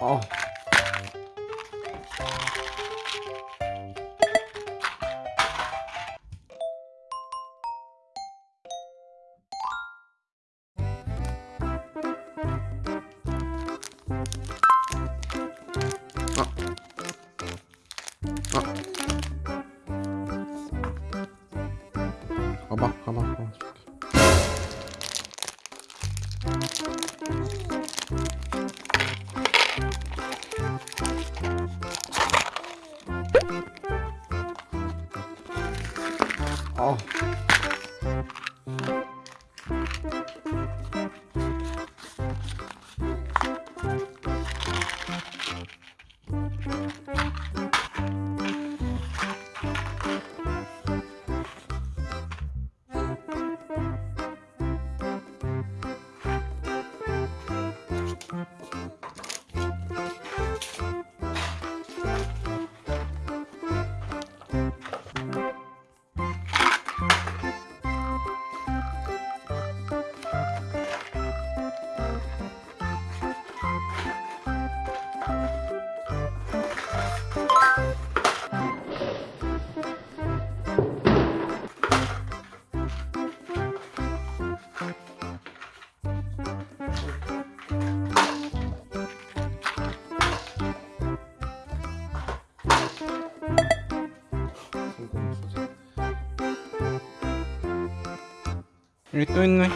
어. 가봐 가봐 가봐 好。 여기 또 있네.